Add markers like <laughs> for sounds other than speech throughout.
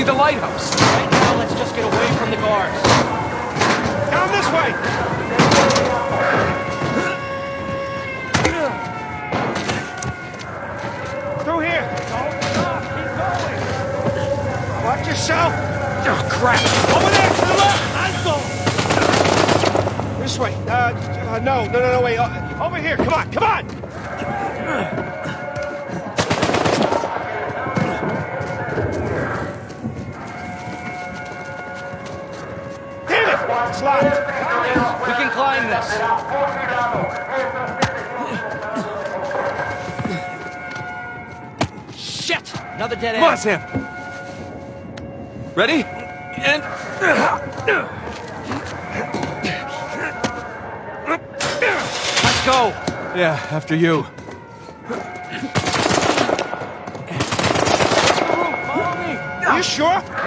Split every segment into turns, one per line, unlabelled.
see the lighthouse.
Right now, let's just get away from the guards.
Down this way! Through here! Don't stop! Keep going! Watch yourself!
Oh, crap.
Over there, to the left! Alto! This way. Uh, uh, no, no, no, no, wait. Uh, over here, come on, come on! Damn
We can climb this. Shit! Another dead end.
Come on. Sam. Ready? And...
Let's go.
Yeah, after you.
Are you sure?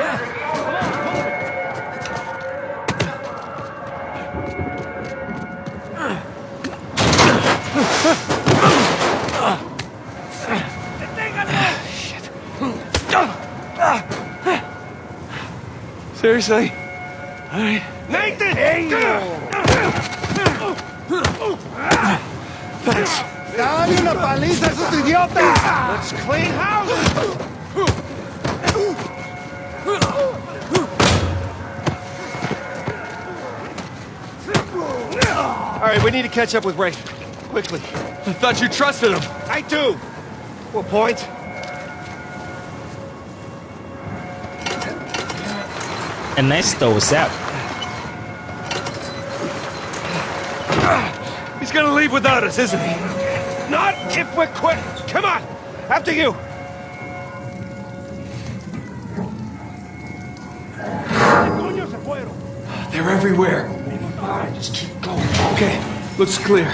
Seriously? All right.
Nathan!
Thanks.
¡Dale una paliza a esos idiotas! Let's clean house! All right, we need to catch up with Ray. Quickly.
I thought you trusted him.
I do! What point?
Ernesto, what's up?
He's gonna leave without us, isn't he?
Not if we're quick! Come on! After you!
They're everywhere.
Just keep going.
Okay, looks clear.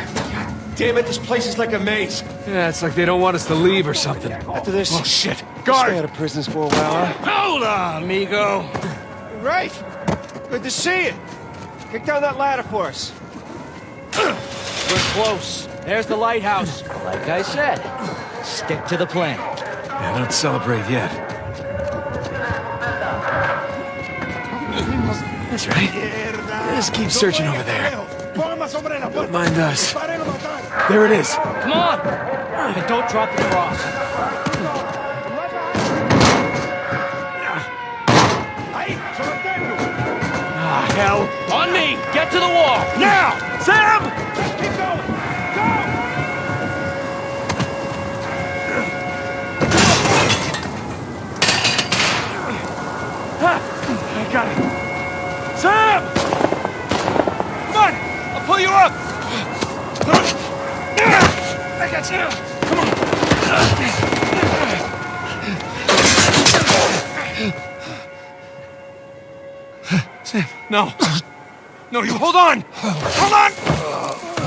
Damn it, this place is like a maze.
Yeah, it's like they don't want us to leave or something.
After this,
Oh, shit.
stay out of prisons for a while, huh?
Hold on, amigo.
Right. Good to see you. Kick down that ladder for us.
We're close. There's the lighthouse. Like I said, stick to the plan.
Yeah, don't celebrate yet. That's right. Just keep searching over there. Don't mind us. There it is.
Come on! And don't drop the cross.
Ah, hell.
On me! Get to the wall!
Now! Sam!
Keep going. Go!
I got it. Sam! Come on! I'll pull you up! I got you! No. No, you hold on! Hold on!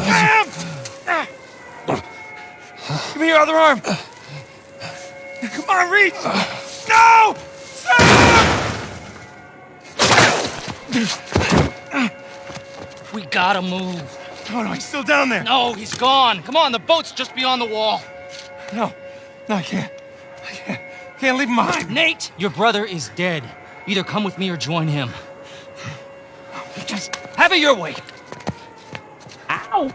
Sam! Give me your other arm! Come on, reach! No! Sam!
We gotta move.
Oh, no, he's still down there.
No, he's gone. Come on, the boat's just beyond the wall.
No, no, I can't. I can't. Can't leave him behind.
Nate, your brother is dead. Either come with me or join him. Just have it your way. Ow!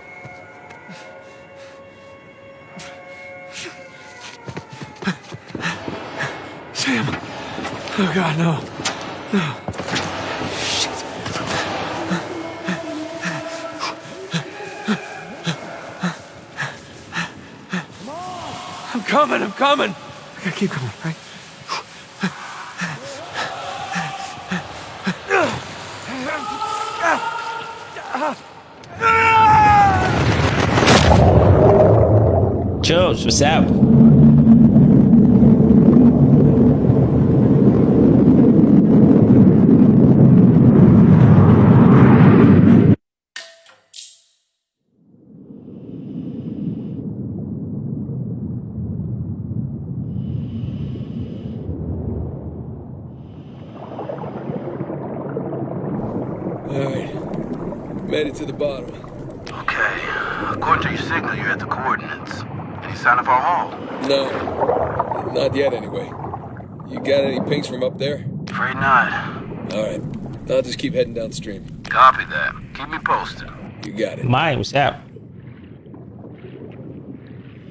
Sam. Oh God, no. No. I'm coming, I'm coming. I gotta keep coming, right?
Jones, what's up?
Alright. Made it to the bottom.
Okay. According to your signal, you're at the coordinates. Any sign of our haul?
No. Not yet, anyway. You got any pings from up there?
Afraid not.
All right. I'll just keep heading downstream.
Copy that. Keep me posted.
You got it.
Mike, what's up?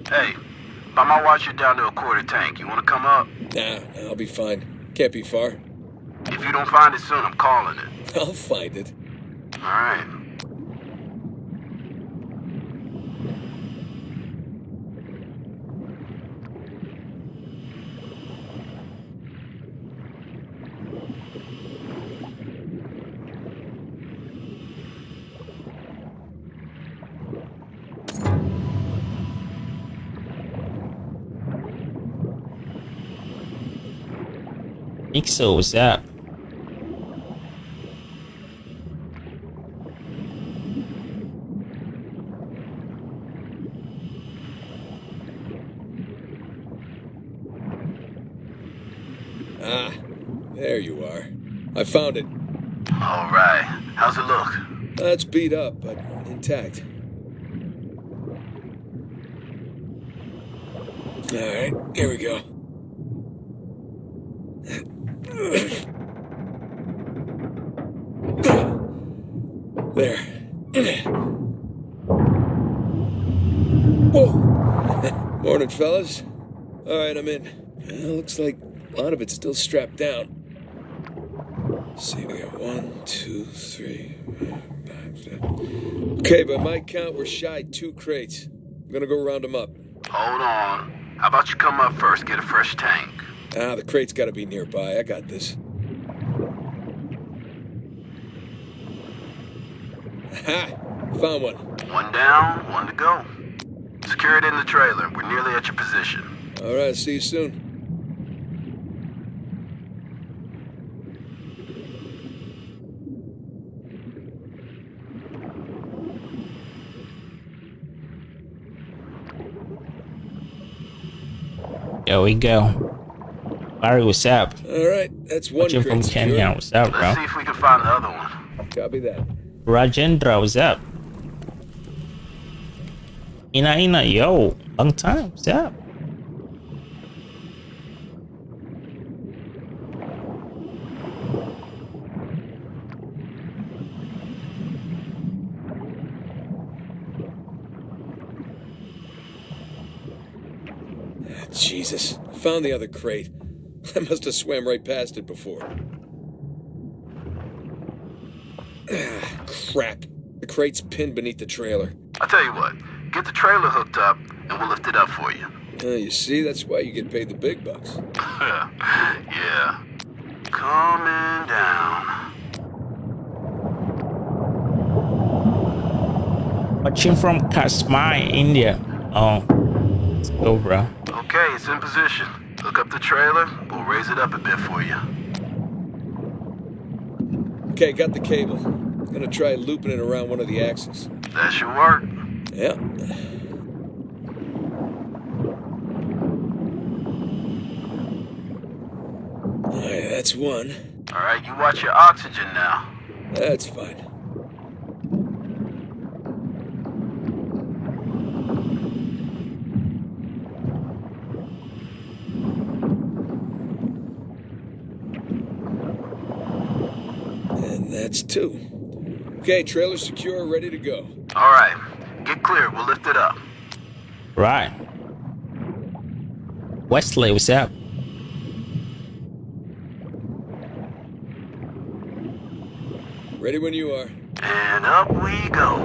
Hey, by my watch, you're down to a quarter tank. You want to come up?
Nah, I'll be fine. Can't be far.
If you don't find it soon, I'm calling it. <laughs>
I'll find it.
All right.
Mixo, what's up?
Ah, there you are. I found it.
All right. How's it look?
That's beat up, but intact. All right, here we go. There. Whoa. Morning, fellas. All right, I'm in. Well, looks like a lot of it's still strapped down. Let's see, we got one, two, three, five, six. Okay, by my count, we're shy two crates. I'm gonna go round them up.
Hold on. How about you come up first, get a fresh tank?
Ah, the crate's gotta be nearby. I got this. Ha! Found one.
One down, one to go. Secure it in the trailer. We're nearly at your position.
All right, see you soon.
There we go. Barry, what's up?
All right, that's one
Watching from Kenya, what's up, bro?
Let's see if we can find the other one.
Copy that.
Rajendra, what's up? Ina Ina, yo, long time, what's up?
Jesus, found the other crate. <laughs> I must have swam right past it before. Ah, crap. The crate's pinned beneath the trailer.
I'll tell you what. Get the trailer hooked up, and we'll lift it up for you.
Uh, you see, that's why you get paid the big bucks. <laughs>
yeah. Coming down.
Watching from Kashmir, India. Oh, let's go, bro.
Okay, it's in position. Hook up the trailer. We'll raise it up a bit for you.
Okay, got the cable. Gonna try looping it around one of the axles.
That should work.
Yeah. Alright, that's one.
All right, you watch your oxygen now.
That's fine. And that's two. Okay, trailer secure, ready to go.
All right, get clear. We'll lift it up.
Right. Wesley, what's up?
Ready when you are.
And up we go.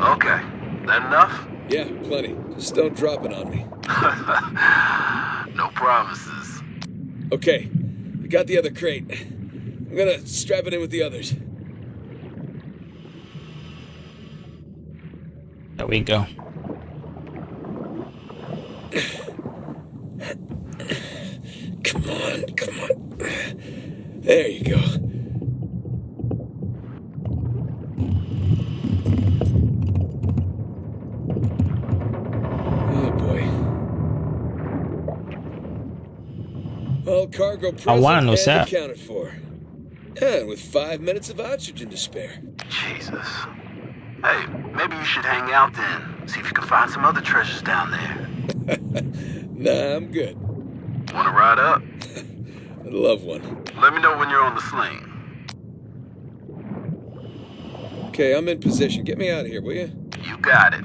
Okay, that enough?
Yeah, plenty. Just don't drop it on me. <laughs>
No promises.
Okay, we got the other crate. I'm gonna strap it in with the others.
There we go.
Come on, come on. There you go. All cargo present
wanna know,
and
sir.
accounted for. And with five minutes of oxygen to spare.
Jesus. Hey, maybe you should hang out then. See if you can find some other treasures down there. <laughs>
Nah, I'm good.
Wanna ride up? <laughs>
I'd love one.
Let me know when you're on the sling.
Okay, I'm in position. Get me out of here, will you?
You got it.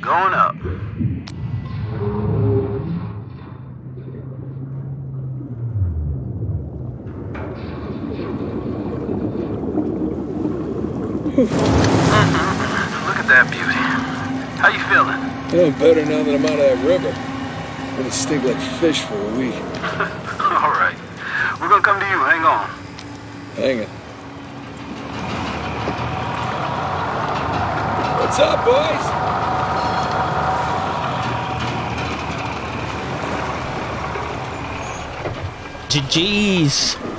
Going up. Look at that beauty. How you feeling?
Oh, better now that I'm out of that river. I'm Gonna stink like fish for a week. <laughs>
All right. We're gonna come to you. Hang on.
Hang it. What's up, boys?
GG's.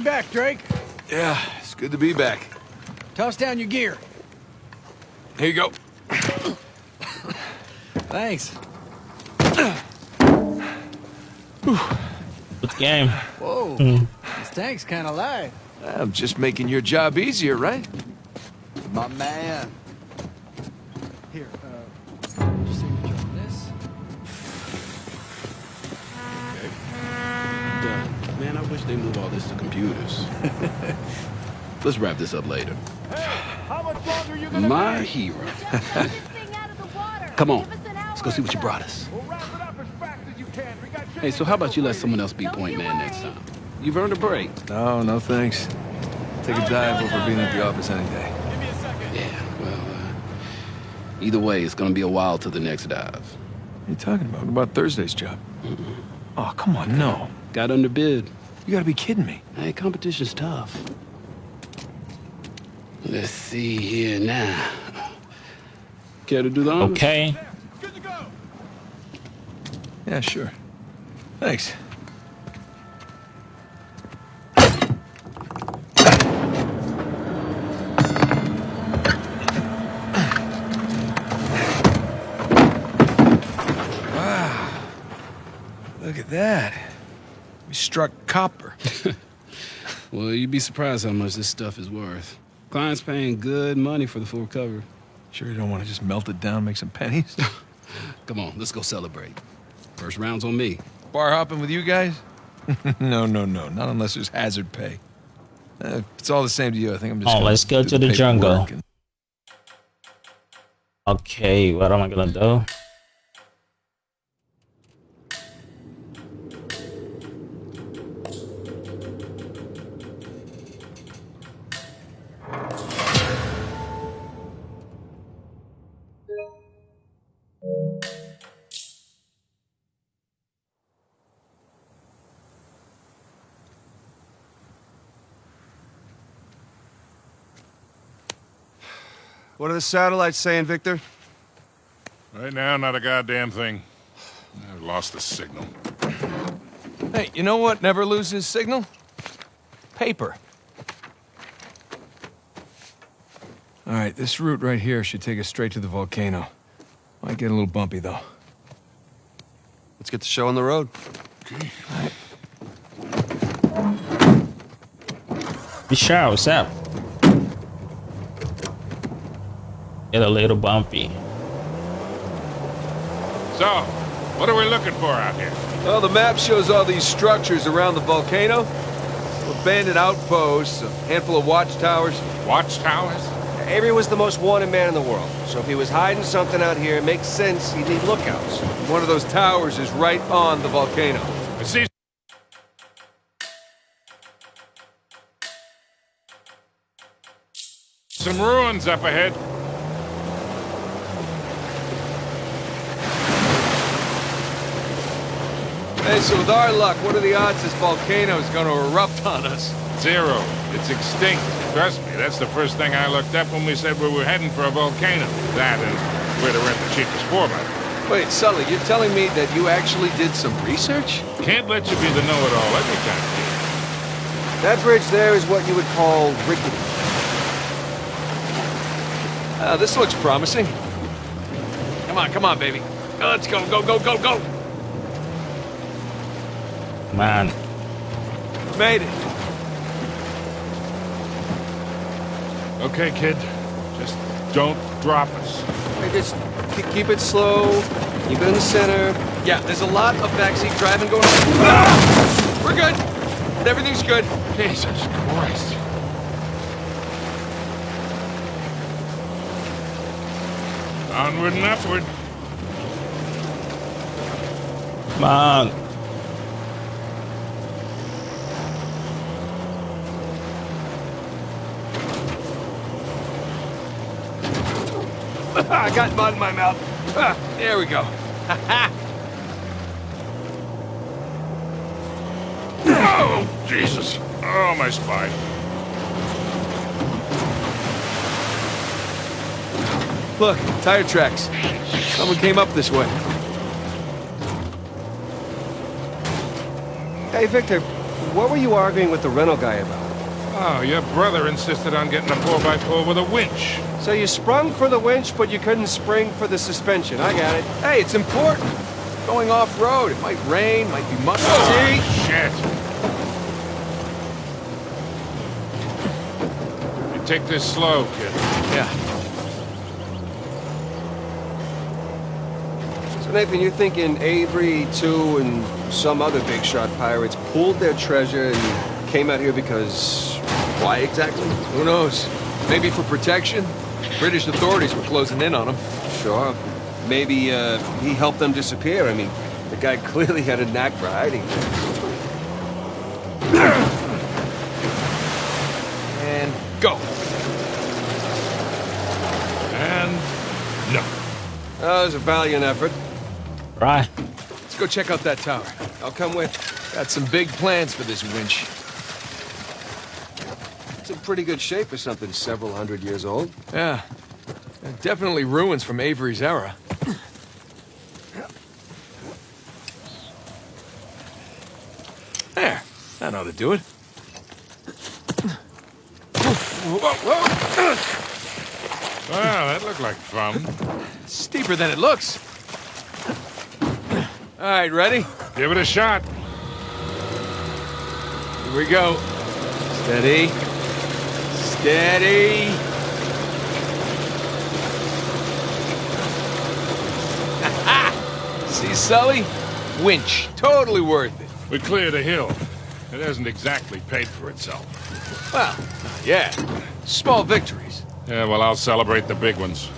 You back, Drake.
Yeah, it's good to be back.
Toss down your gear.
Here you go.
Thanks.
Good game.
Whoa, hmm. this tank's kind of light.
I'm just making your job easier, right?
My man.
They move all this to computers. <laughs> Let's wrap this up later.
How much longer are you gonna
My
be?
hero.
Come <laughs>
Come on, let's go see what you brought us.
We'll wrap it up as as you can. We got
Hey, so how about you let someone else be point man next time? You've earned a break.
No, no thanks. Take a dive over being at the office any day.
Yeah, well, uh, either way, it's gonna be a while till the next dive.
What are you talking about? What about Thursday's job? Oh, come on, no.
Got underbid.
You gotta be kidding me.
Hey, competition's tough. Let's see here now. Care to do the honors?
Okay.
Yeah, sure. Thanks. Wow. Look at that. We struck copper. <laughs>
Well, you'd be surprised how much this stuff is worth. Client's paying good money for the full cover.
Sure you don't want to just melt it down, make some pennies? <laughs>
Come on, let's go celebrate. First round's on me.
Bar hopping with you guys? <laughs> no, no, no. Not unless there's hazard pay. Uh, it's all the same to you. I think I'm just.
Oh,
gonna
let's go
do
to the jungle.
and-
Okay, what am I gonna do?
What are the satellites saying, Victor?
Right now, not a goddamn thing. I've lost the signal.
Hey, you know what never loses signal? Paper. All right, this route right here should take us straight to the volcano. Might get a little bumpy, though.
Let's get the show on the road.
Bishar, what's up? Get a little bumpy.
So, what are we looking for out here?
Well, the map shows all these structures around the volcano. Abandoned outposts, a handful of watchtowers.
Watchtowers?
Avery was the most wanted man in the world, so if he was hiding something out here, it makes sense he'd need lookouts.
One of those towers is right on the volcano.
I see some ruins up ahead.
Hey, so with our luck, what are the odds this volcano is going to erupt on us?
Zero. It's extinct. Trust me, that's the first thing I looked up when we said we were heading for a volcano. That and where to rent the cheapest 4 by
Wait, Sully, you're telling me that you actually did some research?
Can't let you be the know-it-all every time, kid.
That bridge there is what you would call rickety. Uh, this looks promising. Come on, come on, baby. Let's go, go, go, go, go.
Man.
Made it.
Okay, kid. Just don't drop us.
Hey, just keep it slow. Keep it in the center. Yeah, there's a lot of backseat driving going on. Ah! We're good. Everything's good.
Jesus Christ. Onward and upward.
Come on. <laughs>
I got mud in my mouth. Ah, there we go. <laughs>
Oh, Jesus. Oh, my spine.
Look, tire tracks. Someone came up this way. Hey, Victor, what were you arguing with the rental guy about?
Oh, your brother insisted on getting a 4x4 with a winch.
So you sprung for the winch, but you couldn't spring for the suspension. I got it. Hey, it's important. Going off-road, it might rain, might be muddy. Oh, See?
Shit. You take this slow, kid.
Yeah. So Nathan, you're thinking Avery, too, and some other big shot pirates pulled their treasure and came out here because why exactly? Who knows? Maybe for protection. British authorities were closing in on him. Sure. Maybe uh, he helped them disappear. I mean, the guy <laughs> clearly had a knack for hiding. and go.
And no.
That was a valiant effort.
Right.
Let's go check out that tower. I'll come with. Got some big plans for this winch. It's in pretty good shape for something several hundred years old. Yeah. Yeah, Definitely ruins from Avery's era. There. That ought to do it.
Well, that looked like fun.
Steeper than it looks. All right, ready?
Give it a shot.
Here we go. Steady. Steady. <laughs> See, Sully? Winch. Totally worth it.
We cleared a hill. It hasn't exactly paid for itself.
Well, yeah. Small victories.
Yeah, well, I'll celebrate the big ones.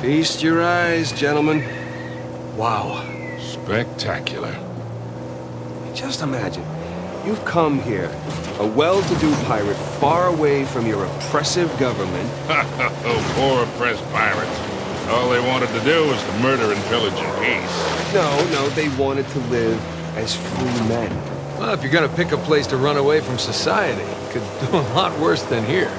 Feast your eyes, gentlemen. Wow.
Spectacular.
Just imagine. You've come here, a well-to-do pirate far away from your oppressive government. <laughs>
oh, poor oppressed pirates. All they wanted to do was to murder and pillage in peace.
No, no, they wanted to live as free men. Well, if you're gonna pick a place to run away from society, you could do a lot worse than here.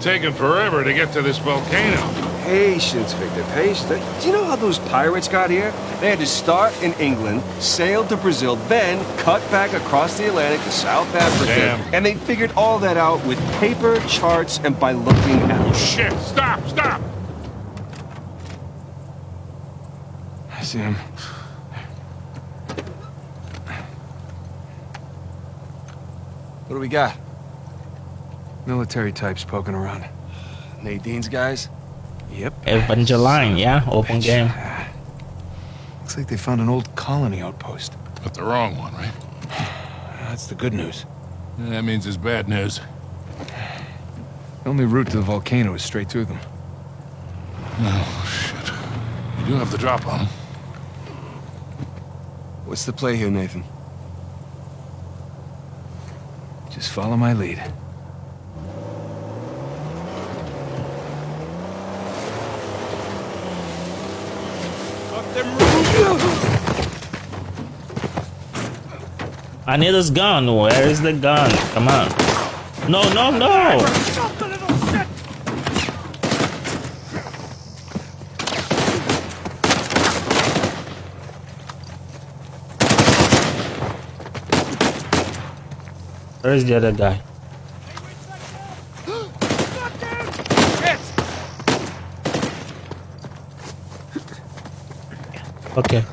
Taken forever to get to this volcano.
Patience, Victor, patience. Do you know how those pirates got here? They had to start in England, sail to Brazil, then cut back across the Atlantic to South Africa.
Damn.
And they figured all that out with paper, charts, and by looking at
Shit, stop, stop!
I see him. What do we got? Military types poking around. Nadine's guys? Yep.
Evangeline, yeah? Open game. Ah.
Looks like they found an old colony outpost.
But the wrong one, right?
That's the good news.
That means it's bad news.
The only route to the volcano is straight through them.
Oh, shit. You do have the drop on them.
What's the play here, Nathan?
Just follow my lead.
I need this gun. Where is the gun? Come on. No, no, no. Where's the other guy? <gasps> Okay.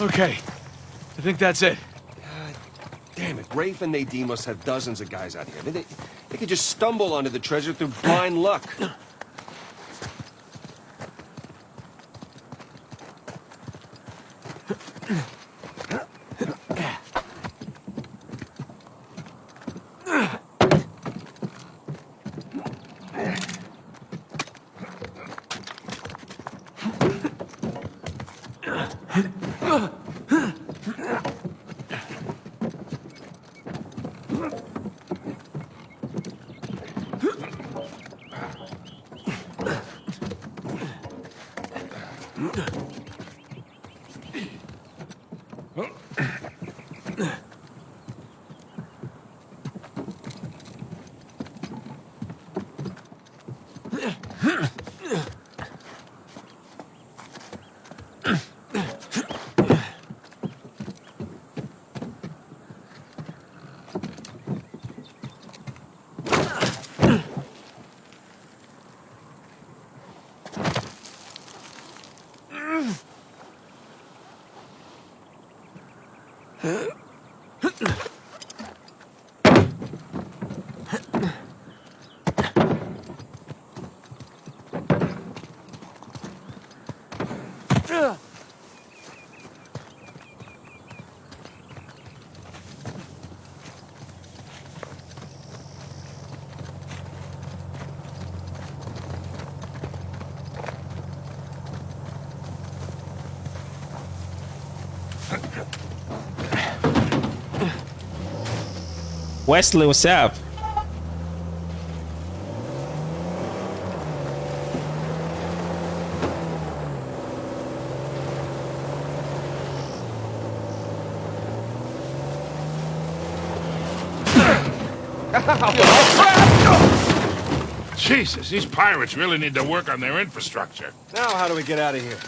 Okay. I think that's it.
Damn it, Rafe and Nadine must have dozens of guys out here. They, they could just stumble onto the treasure through blind luck.
Wesley, what's up?
Jesus, these pirates really need to work on their infrastructure.
Now how do we get out of here?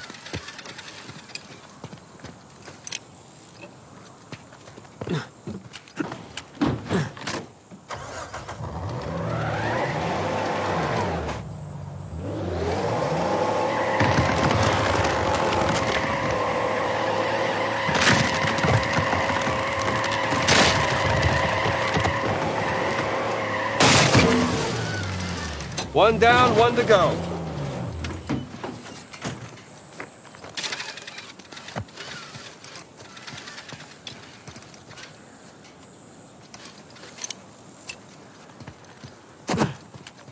One down, one to go.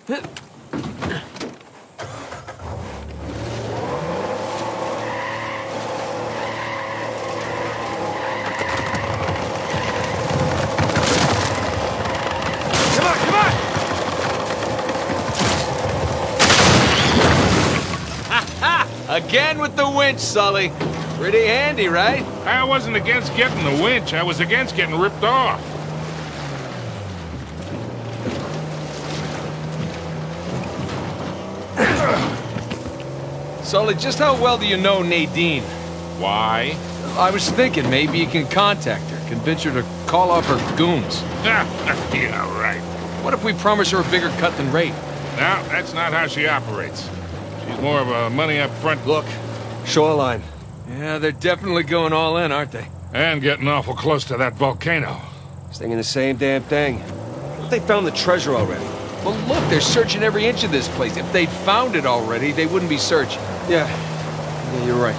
Come on, come on!
Again with the winch, Sully. Pretty handy, right?
I wasn't against getting the winch. I was against getting ripped off. <coughs>
Sully, just how well do you know Nadine?
Why?
I was thinking maybe you can contact her, convince her to call off her goons. <laughs>
yeah, right.
What if we promise her a bigger cut than Rafe?
No, that's not how she operates. She's more of a money up front.
Look, Shoreline.
Yeah, they're definitely going all in, aren't they?
And getting awful close to that volcano.
Thinking the same damn thing. They found the treasure already.
Well, look, they're searching every inch of this place. If they'd found it already, they wouldn't be searching.
Yeah. Yeah, you're right.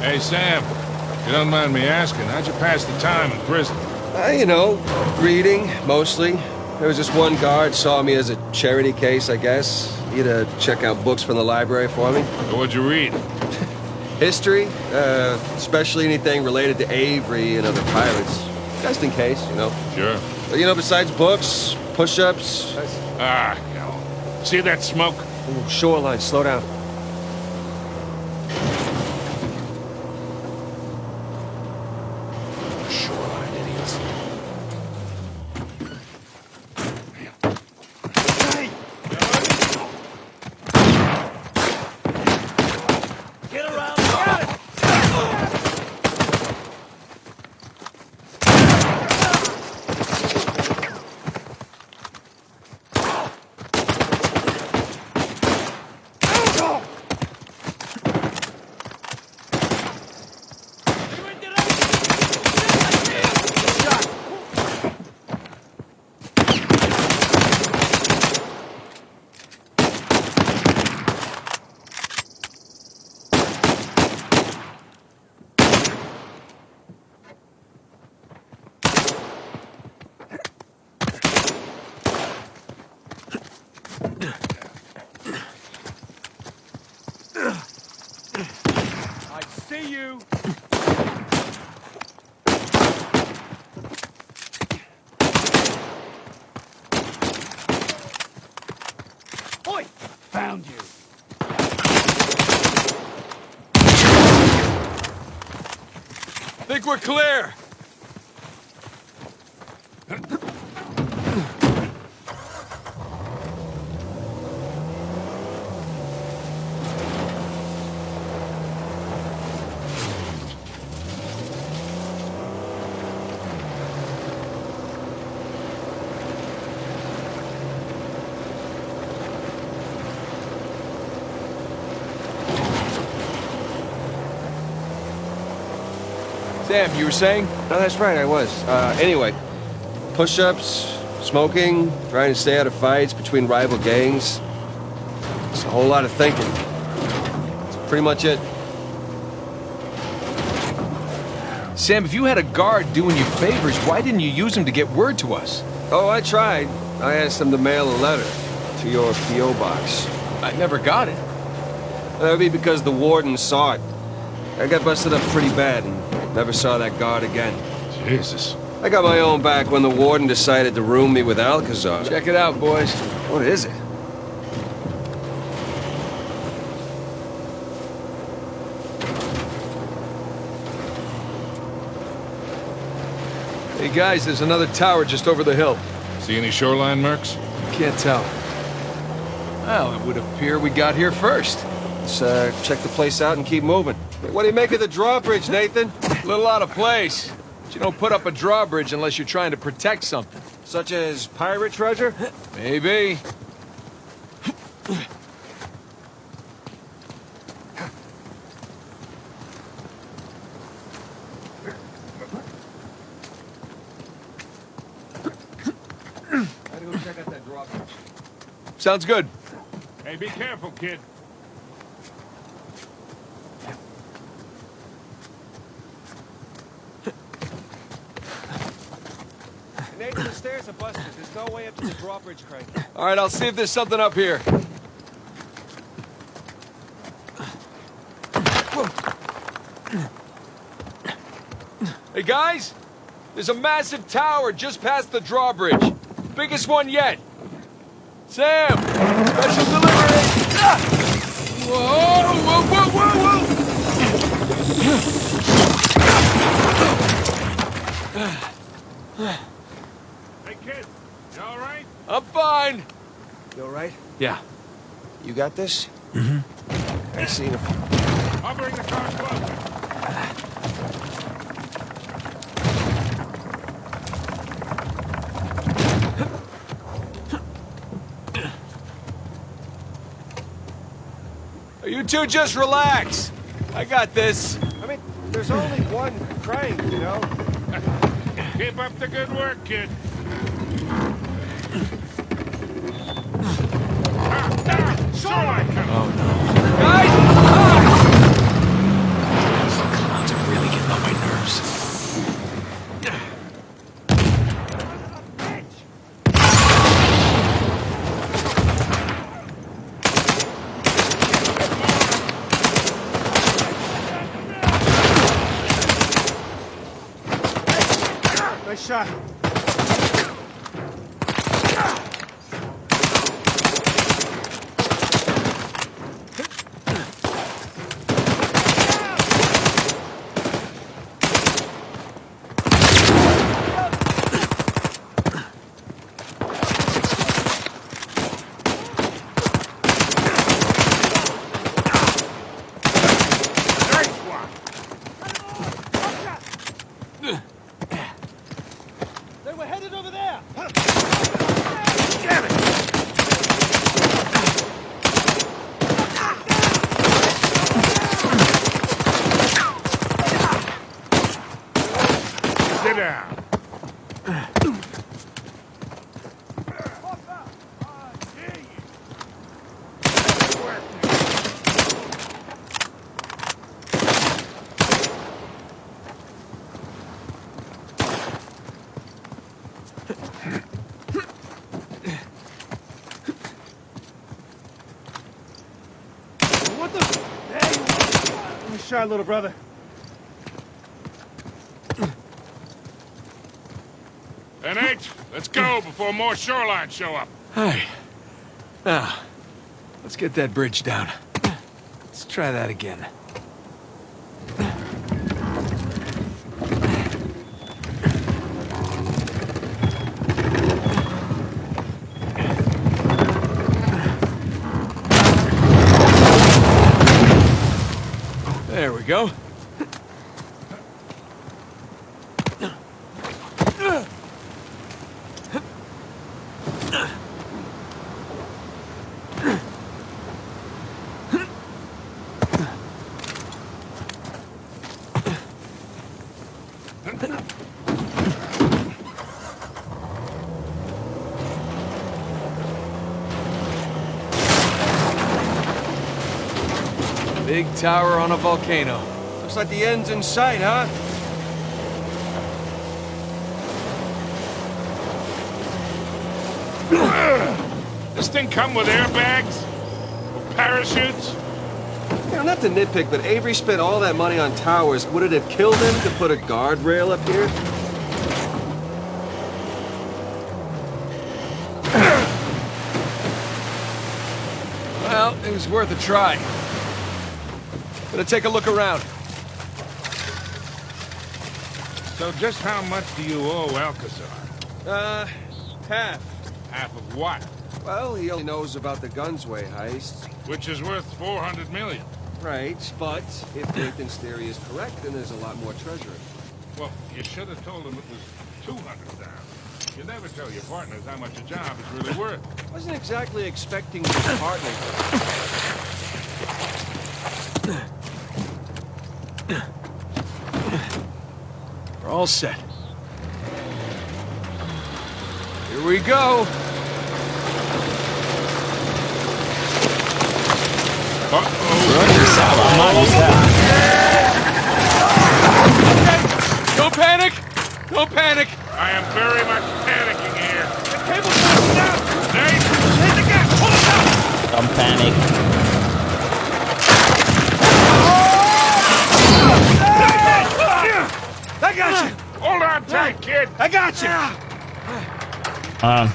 Hey, Sam. if You don't mind me asking, how'd you pass the time in prison?
Uh, you know, reading, mostly. There was this one guard saw me as a charity case, I guess. He had to check out books from the library for me.
So what'd you read? <laughs>
History, uh, especially anything related to Avery and other pirates. Just in case, you know.
Sure.
But, you know, besides books, push-ups...
Ah, no. See that smoke?
Ooh, shoreline, slow down.
Shoreline idiots.
I see you. Oi! Found you. Think we're clear. Sam, you were saying?
No, that's right, I was. Uh, anyway, push-ups, smoking, trying to stay out of fights between rival gangs. It's a whole lot of thinking. That's pretty much it.
Sam, if you had a guard doing you favors, why didn't you use him to get word to us?
Oh, I tried. I asked them to mail a letter to your P.O. box.
I never got it.
That would be because the warden saw it. I got busted up pretty bad and never saw that guard again.
Jesus.
I got my own back when the warden decided to room me with Alcazar.
Check it out, boys.
What is it?
Hey, guys, there's another tower just over the hill.
See any shoreline marks?
Can't tell. Well, it would appear we got here first.
Let's uh, check the place out and keep moving. Hey, What do you make of the drawbridge, Nathan?
A little out of place. But you don't put up a drawbridge unless you're trying to protect something.
Such as pirate treasure?
Maybe.
Gotta go check out that drawbridge.
Sounds good.
Hey, be careful, kid.
Nathan, the stairs are busted. There's no way up to the drawbridge crane.
All right, I'll see if there's something up here. Hey, guys! There's a massive tower just past the drawbridge. Biggest one yet. Sam! Special delivery! Ah! Whoa, whoa, whoa, whoa, whoa! I'm fine.
You all right?
Yeah.
You got this? Mm-hmm. I see him.
Covering the car closely.
You two just relax. I got this.
I mean, there's only one crank, you know?
Keep up the good work, kid. Shoreline coming.
Guys!
Are really getting on my nerves.
Shot.
Nice one.
They were headed over there!
Damn it. Sit down.
What the? Hey! Little brother.
And eight, let's go before more shorelines show up.
Hey. Now, let's get that bridge down. Let's try that again. There we go. Big tower on a volcano.
Looks like the end's in sight, huh? <coughs>
This thing come with airbags? Or parachutes?
You know, not to nitpick, but Avery spent all that money on towers. Would it have killed him to put a guardrail up here? <coughs>
Well, it was worth a try. Gonna take a look around.
So just how much do you owe Alcazar?
Uh, half.
Half of what?
Well, he only knows about the Gunsway heist.
Which is worth 400 million.
Right, but if Nathan's theory is correct, then there's a lot more treasure.
Well, you should have told him it was 200,000. You never tell your partners how much a job is really worth.
Wasn't exactly expecting to be partnering.
We're all set. Here we go.
Uh-oh.
Don't panic! Don't panic!
I am very much panicking here. The cable's down! Nate! Hit the gas! Pull it down!
Don't panic.
I got you!
Hold on tight, kid!
I got you!
Um,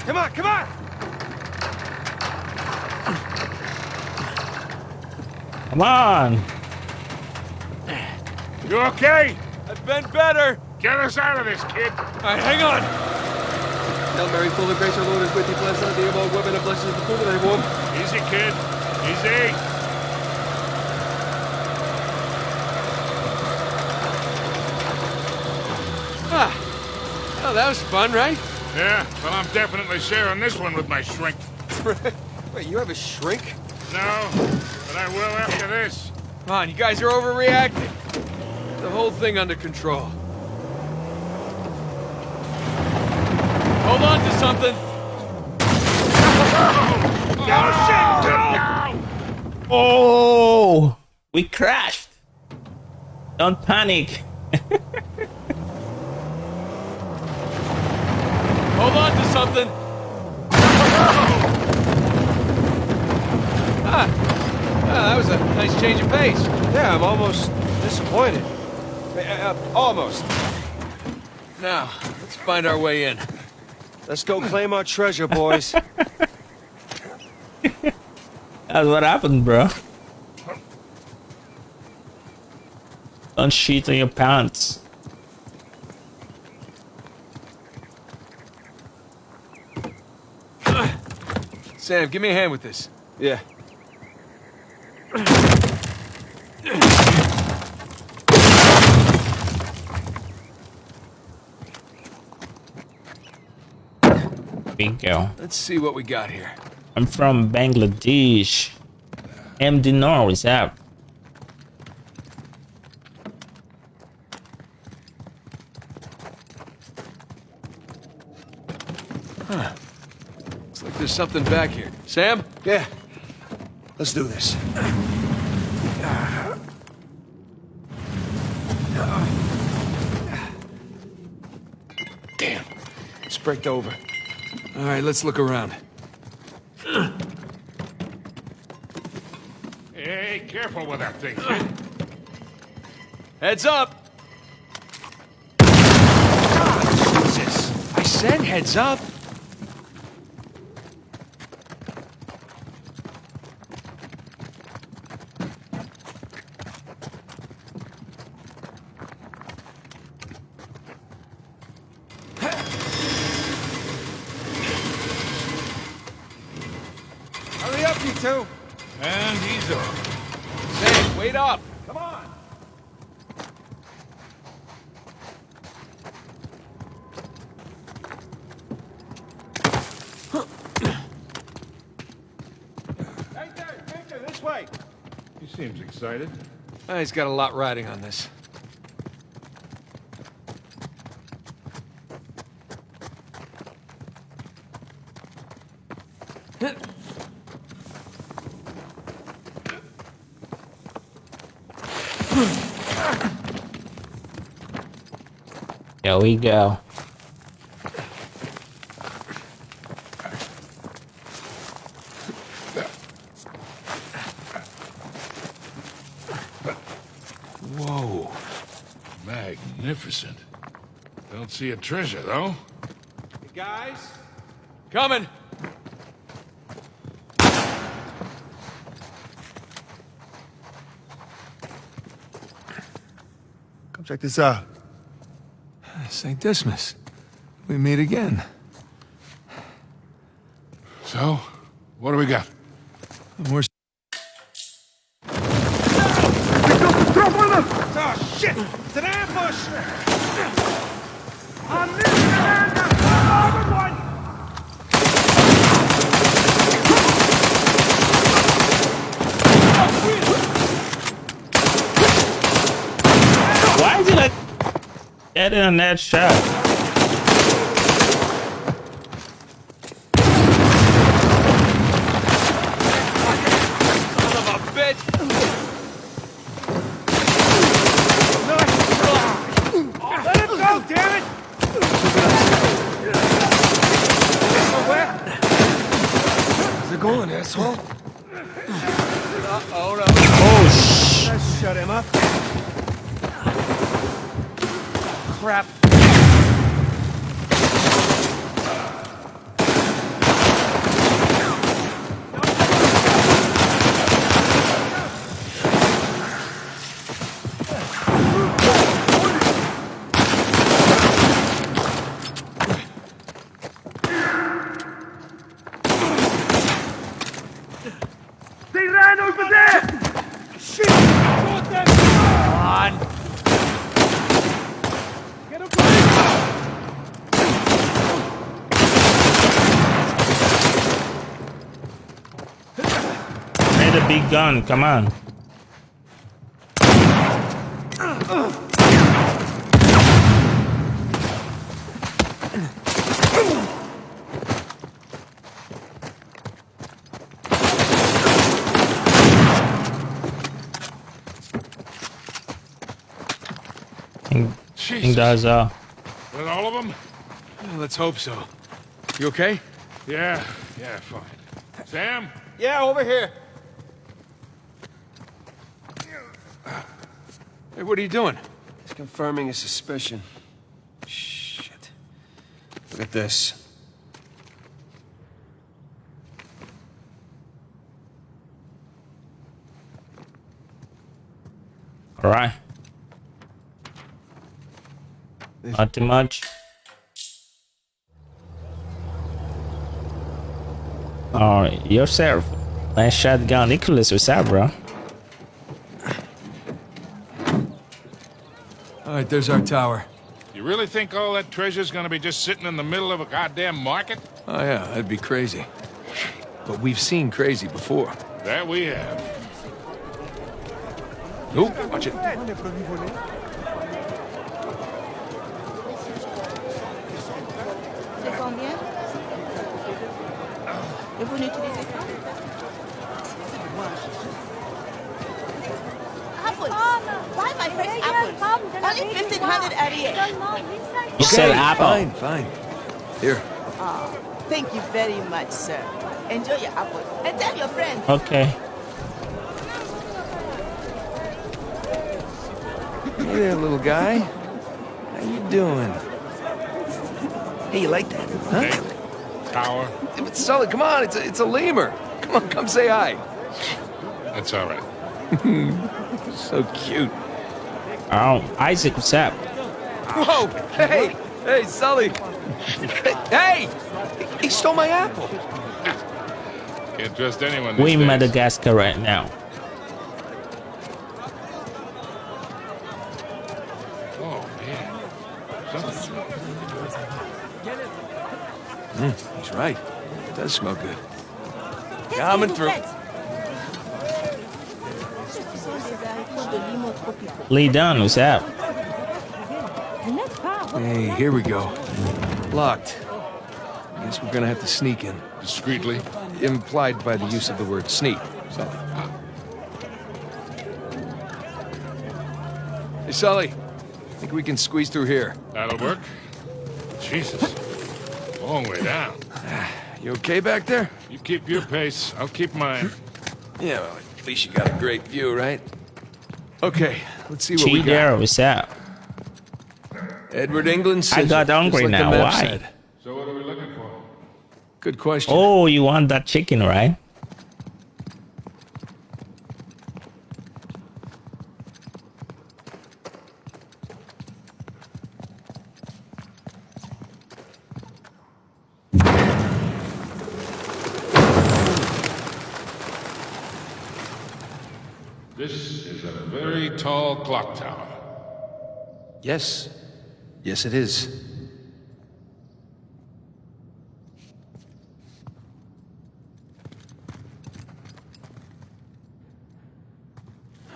Come on, come on!
come on.
You okay?
I've been better.
Get us out of this, kid!
All right, hang on.
Hail Mary, full of grace, our Lord is with thee. Blessed art thee among women, and blessed is the fruit of thy womb.
Easy, kid. Easy.
Oh, that was fun, right?
Yeah, well, I'm definitely sharing this one with my shrink. <laughs>
Wait, you have a shrink?
No, but I will after this.
Come on, you guys are overreacting. The whole thing under control. Hold on to something.
No <laughs> oh, shit! No! Oh, we crashed. Don't panic. <laughs>
Hold on to something. ah, ah, that was a nice change of pace.
Yeah, I'm almost disappointed. Uh, uh, almost.
Now, let's find our way in.
Let's go claim our treasure, boys. <laughs>
That's what happened, bro. Don't shit on your pants.
Sam, give me a hand with this.
yeah.
Bingo.
Let's see what we got here.
I'm from Bangladesh. M. Dinar is
there's something back here. Sam?
Yeah. Let's do this. Damn. It's braked over.
All right, let's look around.
Hey, careful with that thing, kid.
Heads up! Ah, Jesus! I said heads up!
Hurry up, you two.
And he's off.
Sam, wait up!
Come on. Right there, Victor, this way.
He seems excited.
He's got a lot riding on this.
There we go.
Whoa. Magnificent. Don't see a treasure, though.
Guys,
Coming!
Come check this out.
St. Dismas. We meet again.
So, what do we got?
We're
Oh, shit! It's an ambush!
Why did I in that shot?
son of a bitch!
Let him go, damn it! Where's it going, asshole?
Oh no.
Oh, sh!
Shut him up.
Crap.
They ran over there! Shit!
Come on!
Get him
need a big gun. Come on. think, think that's uh
With all of them?
Let's hope so. You okay?
Yeah, yeah, fine. Sam?
Yeah, over here. Hey, what are you doing?
He's confirming a suspicion. Shit. Look at this.
all right. Not too much. Alright, yourself. Nice shotgun. Nicholas, what's up, bro?
Right, there's our tower.
You really think all that treasure's gonna be just sitting in the middle of a goddamn market?
Oh yeah, that'd be crazy. But we've seen crazy before.
That we have.
Oop, watch it.
C'est combien Et vous n'utilisez pas Apples. Why my first apples? Only 1588.
You said apple.
Fine, fine. Here.
Ah, thank you very much, sir. Enjoy your apple. And tell your friends.
Okay.
Hey there, little guy. How you doing? Hey, you like that? Huh?
Hey, tower.
But Sully, come on, it's a, it's a lemur. Come on, come say hi.
That's all right. <laughs>
So cute.
Oh, Isaac, what's up?
Whoa! Hey! Hey, Sully! hey! He stole my apple.
Can't trust anyone these
We in. Madagascar right now.
Oh, man. Something's mm,
He's right. It does smell good. Coming through.
Lee Dunn, what's up?
Hey, here we go. Locked. Guess we're gonna have to sneak in.
discreetly.
Implied by the use of the word sneak. So. Hey, Sully. Think we can squeeze through here.
That'll work. Jesus. Long way down. <sighs>
You okay back there?
You keep your pace. I'll keep mine.
Yeah, well, at least you got a great view, right? Okay, let's see what we
Chi
got.
what's up?
Edward England
I
says
got
it,
hungry
like
now,
map
why?
said.
So what are we looking for?
Good question.
Oh, you want that chicken, right?
This is a very tall clock tower.
Yes. Yes, it is.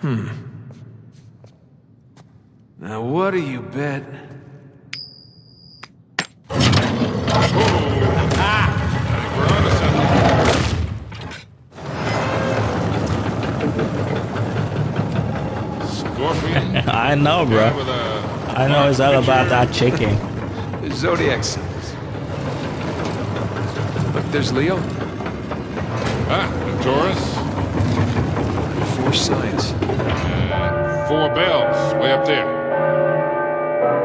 Hmm. Now, what do you bet?
I know it's all about that chicken.
Zodiac signs. Look, there's Leo.
Ah, the Taurus.
Four signs.
Four bells way up there.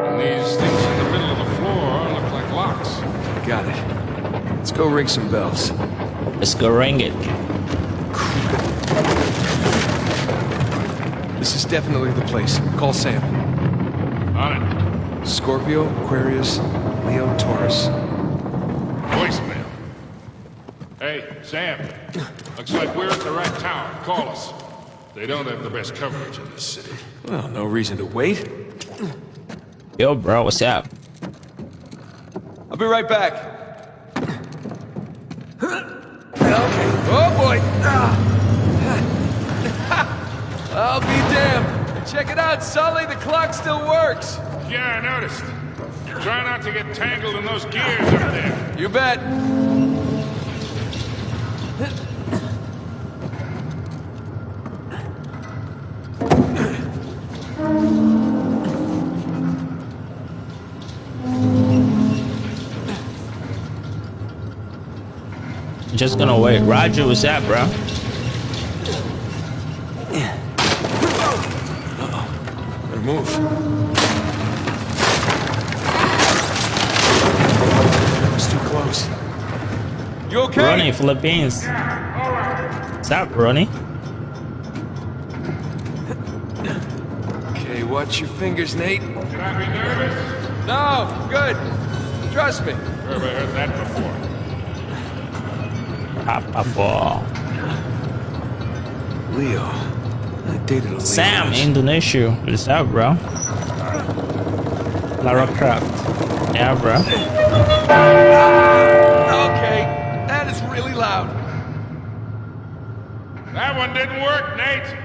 And these things in the middle of the floor look like locks.
Got it. Let's go ring some bells.
Let's go ring it.
This is definitely the place. Call Sam.
On it.
Scorpio, Aquarius, Leo, Taurus.
Voicemail. Hey, Sam. Looks like we're at the right tower. Call us. They don't have the best coverage in this city.
Well, no reason to wait.
Yo, bro, what's up?
I'll be right back. Okay. Oh boy. Ah. <laughs> I'll be damned. Check it out, Sully. The clock still works.
Yeah, I noticed. Try not to get tangled in those gears up there.
You bet.
Just gonna wait. Roger, what's up, bro?
Better move. It's too close.
You okay?
Ronnie, Philippines. What's up, Ronnie?
Okay, watch your fingers, Nate.
Should I be nervous?
No, good. Trust me.
Where have I heard that before?
Papa Fall.
Leo. I dated a
Sam,
Leo.
Indonesia. What's up, bro? Lara Croft. Yeah, bro.
Okay, that is really loud.
That one didn't work, Nate.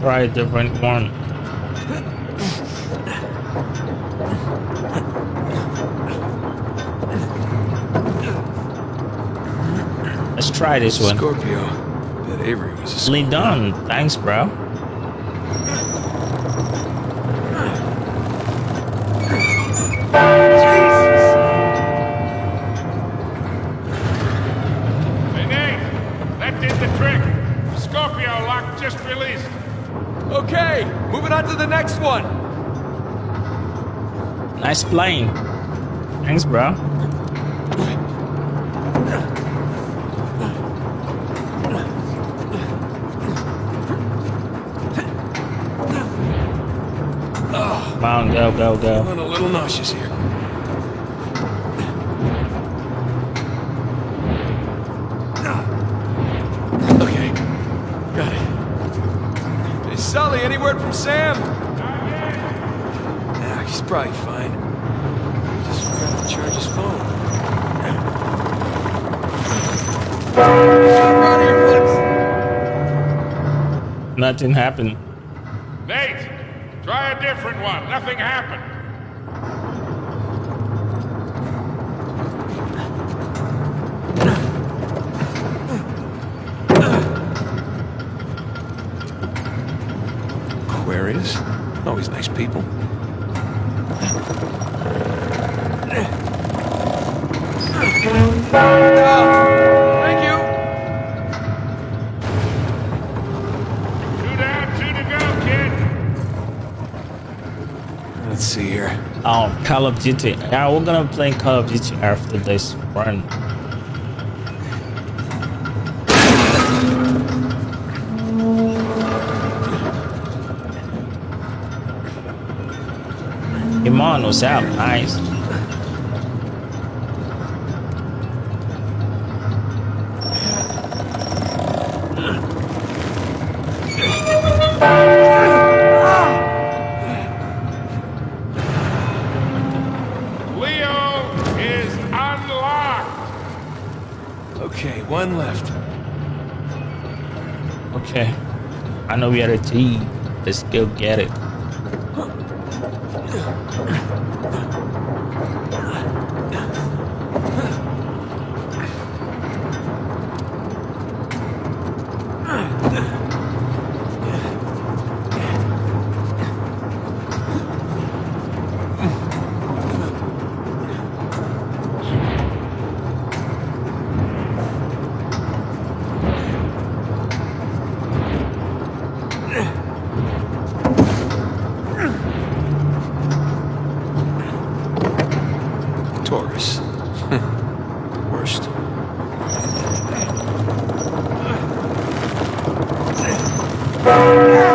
Try a different one. Let's try this one.
Scorpio. Bet Avery was a
Lee done. Thanks, bro.
Hey, Nate. That did
Come on, go, go, go.
Feeling a little nauseous here. Ah. Okay, got it.
Hey, Sully, any word from Sam?
Yeah, he's probably fine. He just forgot to charge his phone.
Around here, please.
Nothing happened.
Different one. Nothing happened.
Of Duty. Yeah, we're gonna play Call of Duty after this run. Iman, what's up? Nice. Know we had a T. Let's go get it.
Taurus. <laughs> Worst. <laughs>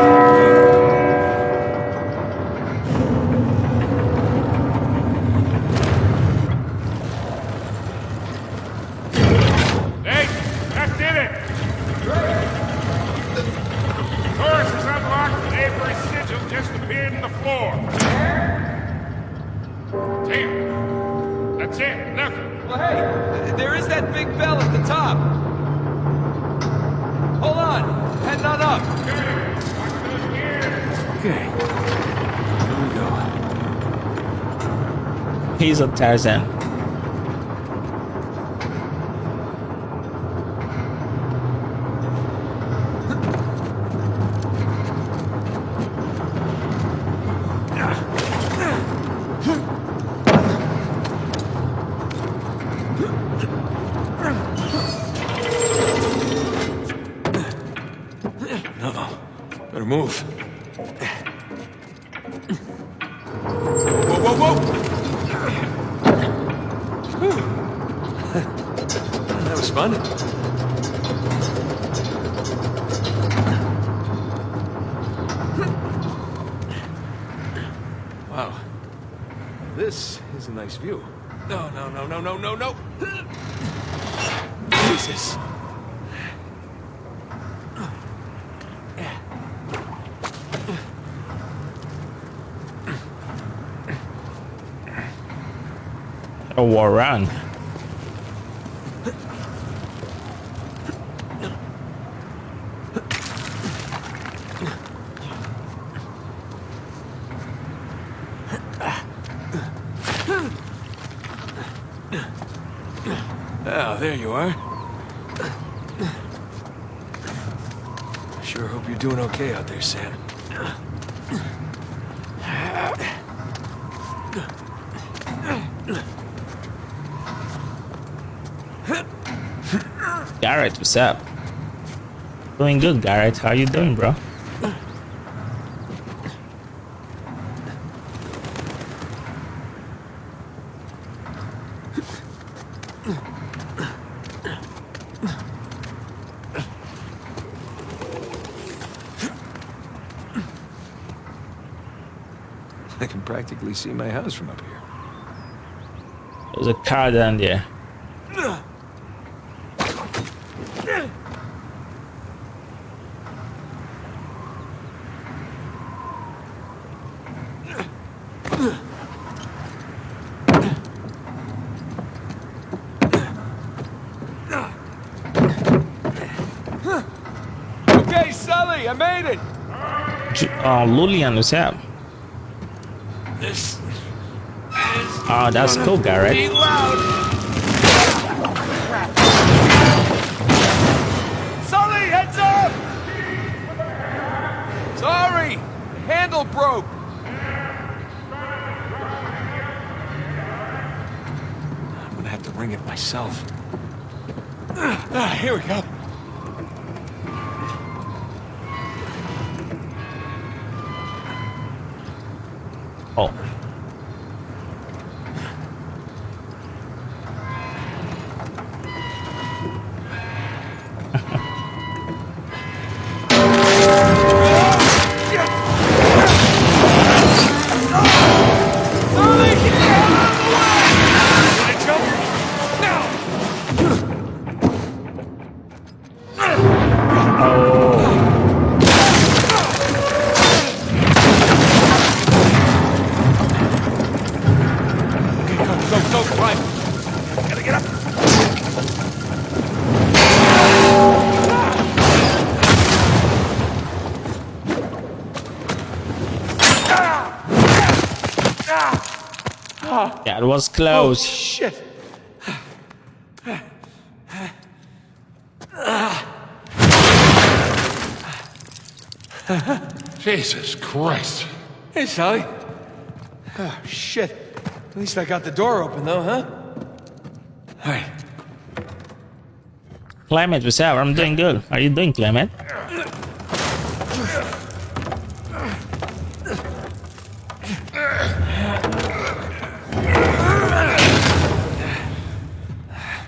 A Tarzan.
Uh-oh. Better move.
Whoa, whoa, whoa!
That was fun. Wow. This is a nice view. No, no, no, no, no, no, no. Jesus.
Run.
Ah, there you are. Sure hope you're doing okay out there, Sam.
Garrett, what's up? Doing good, Garrett. How you doing, bro?
I can practically see my house from up here.
There's a car down there.
Okay, Sully, I made it.
J- Uh, Lulian, up?
This
Oh, that's cool.
Be loud. Sully, heads up! Sorry, handle broke.
I'm gonna have to ring it myself. Ah, here we go.
Yeah, it was close.
Oh, shit.
Jesus Christ.
Hey, Sully. Oh, shit. At least I got the door open, though, huh? All right.
Climate, what's up? I'm doing good. How are you doing, Climate?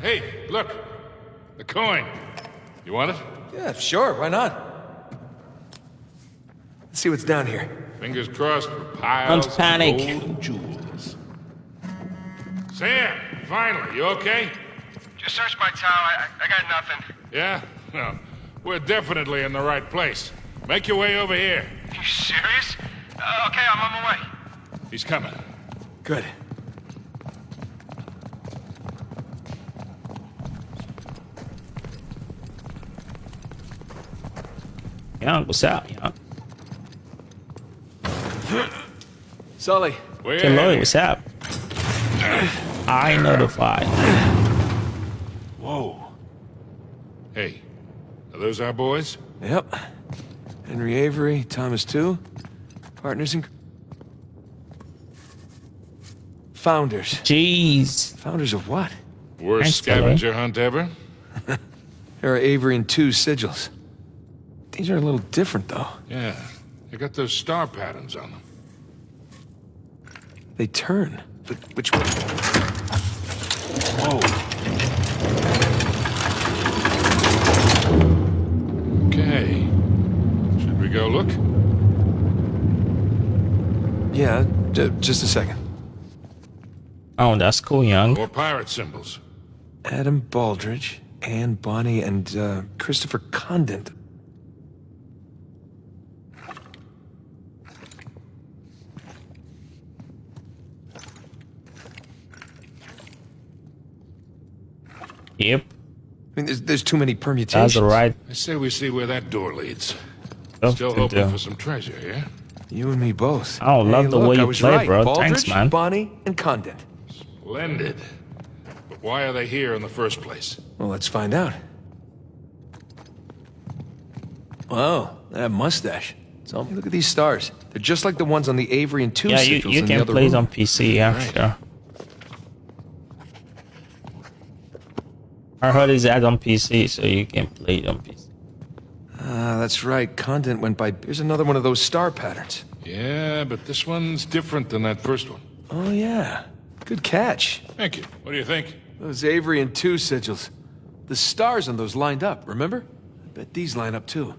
Hey, look. The coin. You want it?
Yeah, sure. Why not? Let's see what's down here.
Fingers crossed for piles
Don't panic.
of gold and jewels. Sam, finally, you okay?
Just search my tower. I, I got nothing.
Yeah? Well, we're definitely in the right place. Make your way over here.
Are You serious? Uh, okay, I'm on my way.
He's coming.
Good.
Young, what's up, Young?
Sully.
Where?
Hey, Lloyd, what's up? I notified.
Whoa. Hey, are those our boys?
Yep. Henry Avery, Thomas Tew. Partners in... Founders.
Jeez.
Founders of what?
Worst
Thanks, Sully.
scavenger hunt ever? <laughs>
There are Avery and Tew sigils. These are a little different, though.
Yeah. They got those star patterns on them.
They turn. But which way?
Whoa. Okay. Should we go look?
Yeah, j- just a second.
Oh, that's cool, Young.
More pirate symbols.
Adam Baldridge, Anne Bonny, and uh, Christopher Condent.
Yep,
I mean, there's, there's too many permutations.
that's right
I say we see where that door leads.
stuff
Still hoping
do.
for some treasure, yeah?
You and me both.
I don't love the
look,
way you play,
right.
bro.
Baldridge,
Thanks, man.
Bonny and Condent.
Splendid. But why are they here in the first place?
Well, let's find out. Wow, that mustache. So look at these stars. They're just like the ones on the Avery and Tew
Yeah, you,
sigils
you
in the
can
other
play it on PC, yeah,
Right.
sure. I heard it's out on PC, so you can play it on PC.
Ah, that's right. Content went by. Here's another one of those star patterns.
Yeah, but this one's different than that first one.
Oh yeah, good catch.
Thank you. What do you think?
Those Avery and Tew sigils. The stars on those lined up. Remember? I bet these line up too.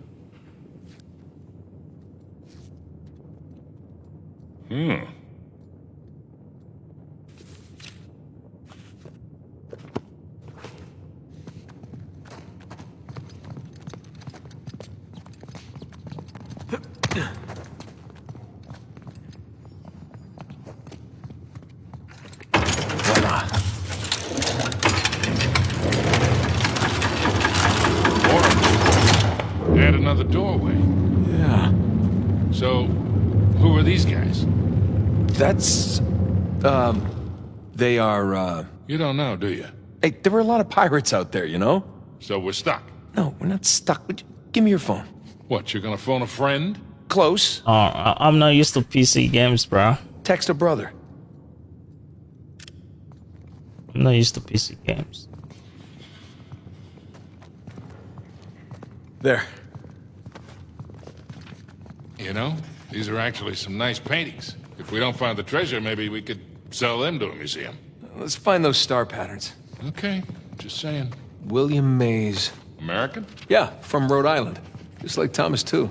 Hmm.
Voila.
Or add another doorway.
Yeah.
So, who are these guys?
That's. Um. They are. uh...
You don't know, do you?
Hey, there were a lot of pirates out there, you know?
So we're stuck.
No, we're not stuck. Would you... Give me your phone.
What, you're gonna phone a friend?
Close.
Oh, I- I'm not used to PC games, bro.
Text a brother.
I'm not used to PC games.
There.
You know, these are actually some nice paintings. If we don't find the treasure, maybe we could sell them to a museum.
Let's find those star patterns.
Okay, just saying.
William Mays.
American?
Yeah, from Rhode Island. Just like Thomas, Tew.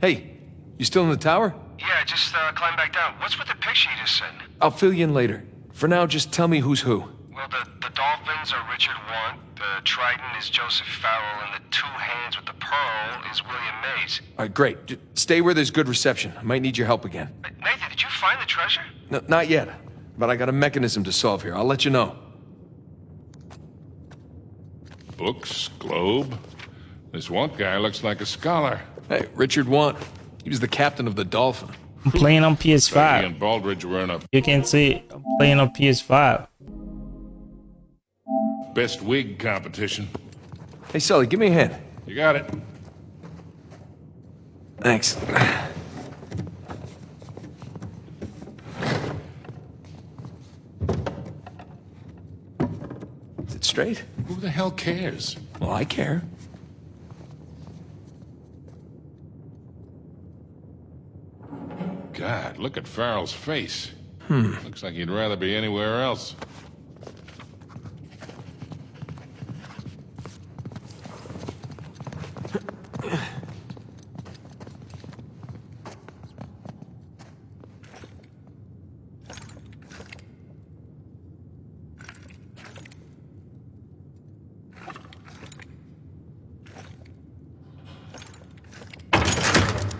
Hey, you still in the tower?
Yeah, just uh, climb back down. What's with the picture you just sent?
I'll fill you in later. For now, just tell me who's who.
Well, the, the dolphins are Richard Want, the trident is Joseph Farrell, and the two hands with the pearl is William Mays.
All right, great. J- stay where there's good reception. I might need your help again.
Uh, Nathan, did you find the treasure?
No, not yet, but I got a mechanism to solve here. I'll let you know.
Books, globe. This one guy looks like a scholar.
Hey, Richard Want. He was the captain of the Dolphin.
I'm playing on PS5.
and Baldridge were in a
You can't see I'm playing on PS5.
Best wig competition.
Hey, Sully, give me a hand.
You got it.
Thanks. Is it straight?
Who the hell cares?
Well, I care.
God, look at Farrell's face. Hmm. Looks like he'd rather be anywhere else.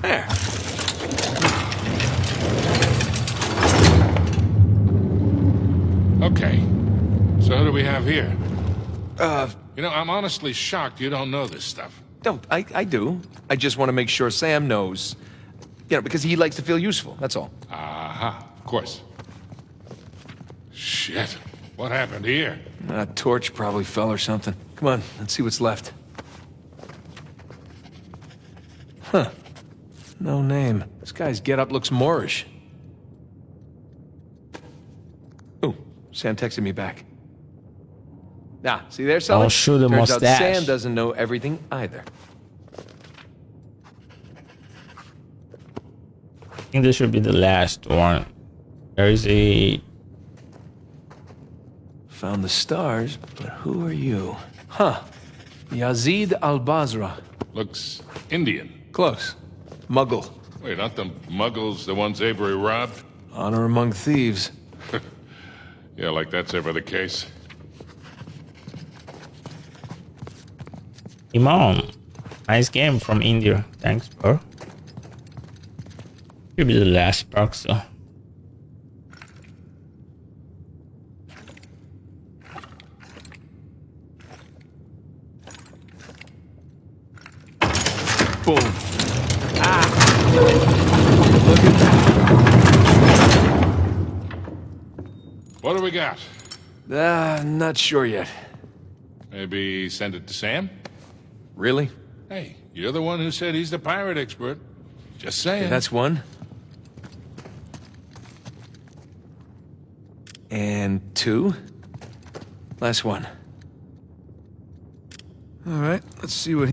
There.
Okay. So who do we have here?
Uh,
You know, I'm honestly shocked you don't know this stuff.
no, I, I do. I just want to make sure Sam knows. You know, because he likes to feel useful, that's all.
Aha, of course. Shit. What happened here?
A torch probably fell or something. Come on, let's see what's left. Huh. No name. This guy's getup looks Moorish. Ooh, Sam texted me back. Nah, see there, Sully?
Shoot a
Turns out
mustache.
Sam doesn't know everything either.
I think this should be the last one. There is a
Found the stars, but who are you? Huh. Yazid al-Basra.
Looks Indian.
Close. Mughal.
Wait, aren't the Mughals the ones Avery robbed?
Honor among thieves. <laughs>
Yeah, like that's ever the case.
Imam. Nice game from India. Thanks, bro. Should be the last box though.
Boom. Ah!
What do we got?
Ah, not sure yet.
Maybe send it to Sam?
Really?
Hey, you're the one who said he's the pirate expert. Just saying.
That's one. And two. Last one. All right, let's see what.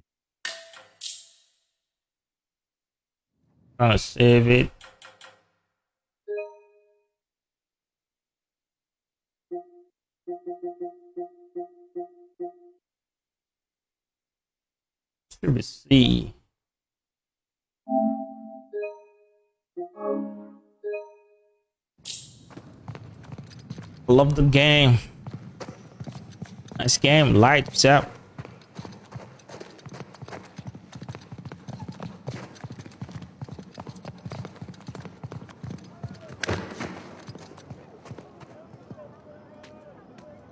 I'll save it. Should be C. Love the game. Nice game. Lights up.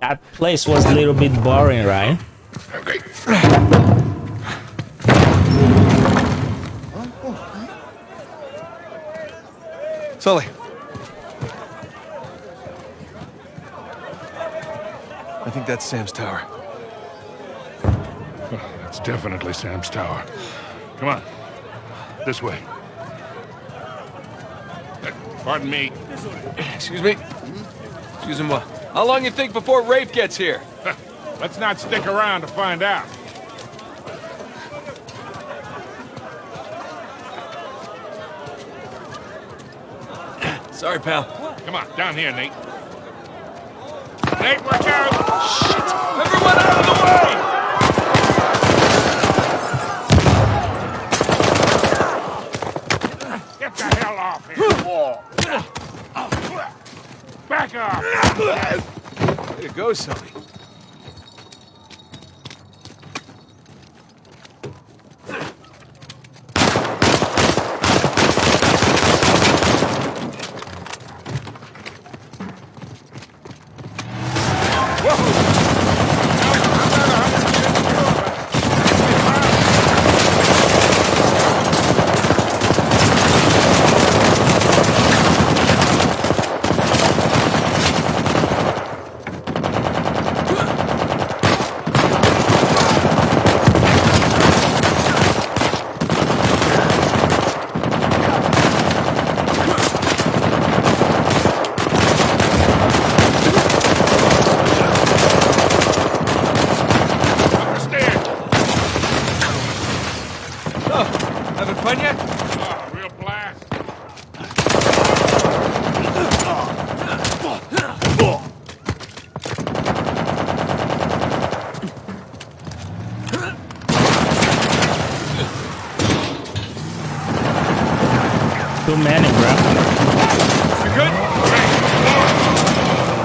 That place was a little bit boring, right?
Sully. I think that's Sam's tower.
That's definitely Sam's tower. Come on. This way. Pardon me.
Excuse me. Excuse me. How long you think before Rafe gets here? <laughs>
Let's not stick around to find out.
Sorry, pal.
Come on, down here, Nate. Nate, watch out! Shit!
Everyone out of the way!
Get the hell off here! Back up!
Way to go, Sully.
Understand?
Oh, having fun yet?
Oh, real blast.
Too many, bro.
You good?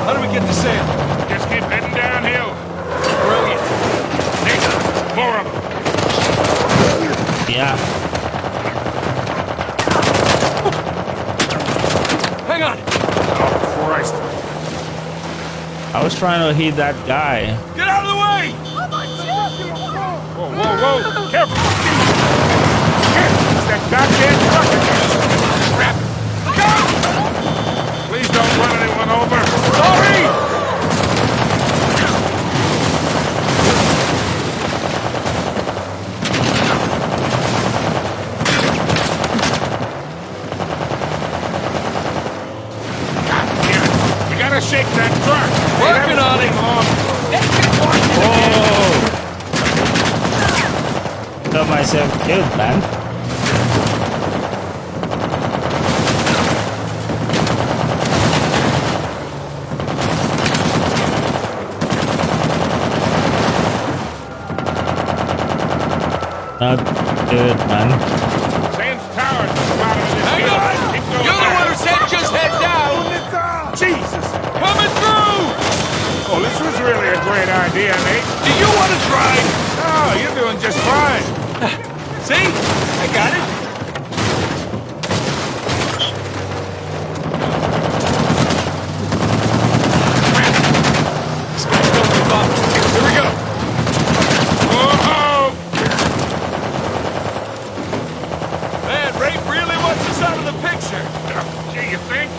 How do we get to Sam?
Just keep heading downhill.
Brilliant.
Nate, more of them.
Yeah.
Hang on.
Oh, Christ.
I was trying to hit that guy.
Get out
of the way! Whoa, whoa, whoa! Careful! Shit! It's that goddamn truck again! Crap! Please don't run anyone over! Sorry! God damn it! We gotta shake that truck!
Working on it.
Oh. Got myself killed, man. Not good, man.
Sam's Tower's at the bottom of this
Hang on! You're the one who said just head down!
Jesus!
Coming through!
Oh, this was really a great idea, mate.
Do you want to drive? See? I got it. This guy's don't give up. Here we go.
Whoa!
Man, Rafe really wants us out of the picture.
Gee, you think?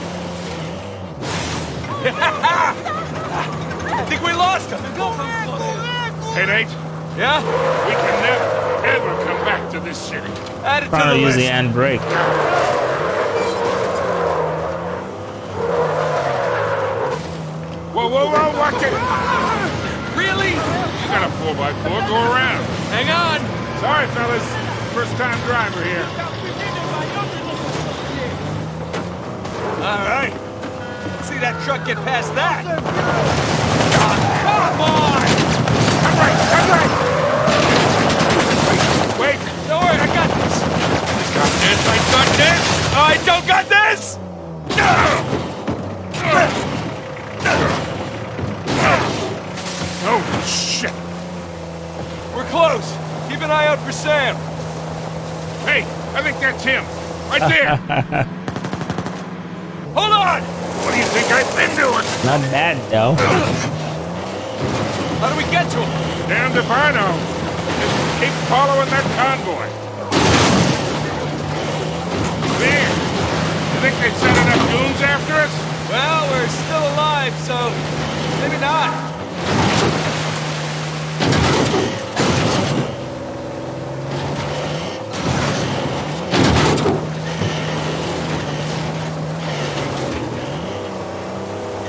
I think we lost him.
Hey, Nate,
Yeah?
we can never, ever come back to this city.
Add it to
Trying
the
to use
list.
the handbrake.
Whoa, whoa, whoa, watch it!
Really?
You got a 4x4, go around.
Hang on.
Sorry, fellas. First time driver here.
All right. See that truck get past that. Come on!
Come right, come right! Wait,
Don't worry, I got this. I got this, I got this. I don't got this!
Oh, shit!
We're close. Keep an eye out for Sam.
Hey, I think that's him. Right there!
Hold on!
what do you think I've been doing?
Not bad though.
How do we get to him?
Damned if I know. Just keep following that convoy. There. You think they sent enough goons after us?
Well, we're still alive, so maybe not.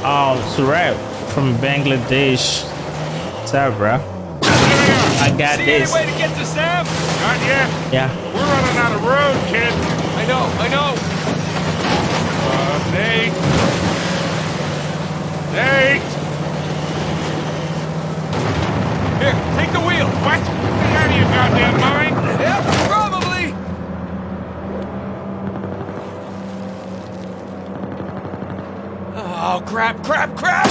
Oh, Surab from Bangladesh. What's up, bro? I got
See
this.
Not yet.
Yeah.
We're running out of road, kid.
I know, I know.
Uh, Nate. Nate!
Here, take the wheel.
What? Get out of your goddamn mind!
Yeah, probably. Oh, crap, crap, crap!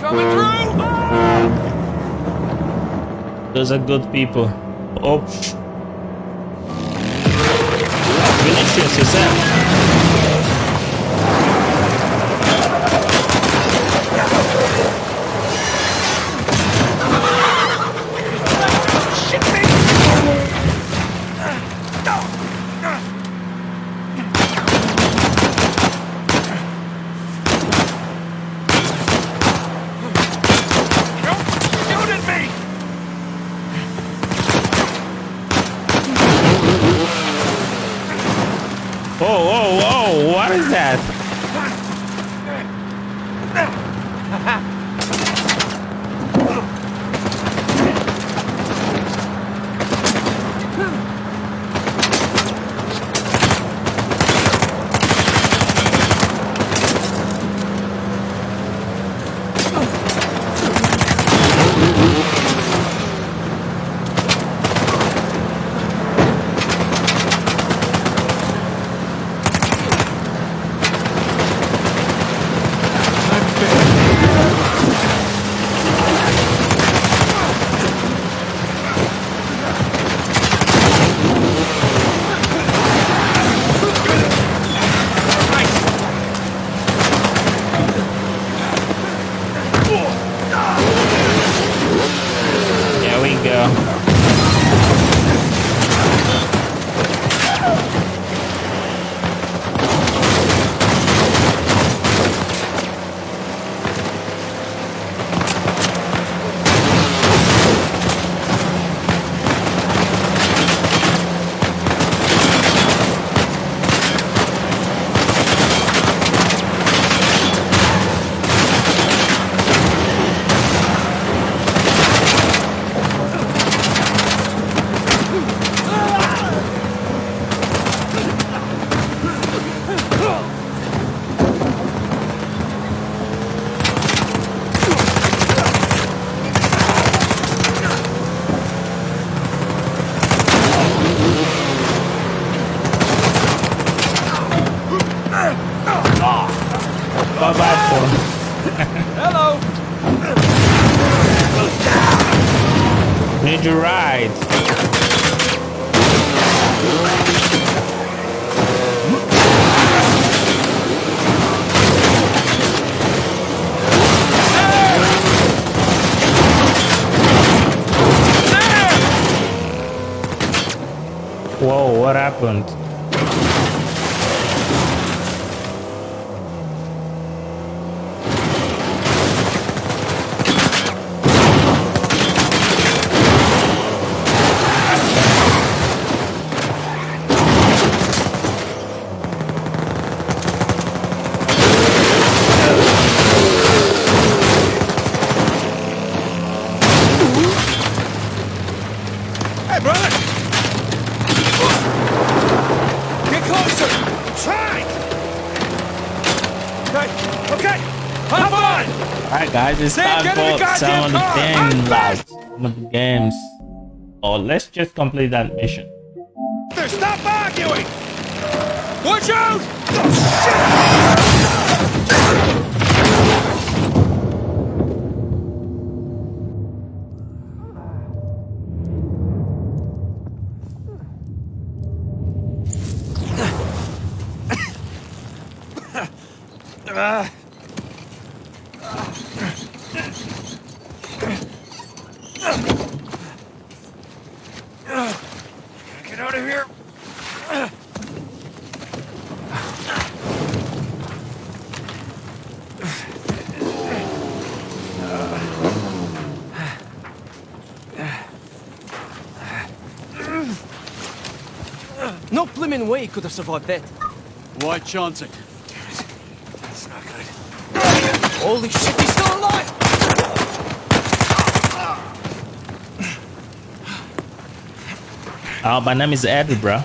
Coming through!
Those are good people. Oh. Vinicius yourself.
Shoot
some of the
I'm.
Some of the games. Or let's just complete that mission. <coughs>
No blimmin' way he could have survived that.
Why chance it?
That's not good.
Holy shit, he's still alive!
Oh, my name is Eddie, bro.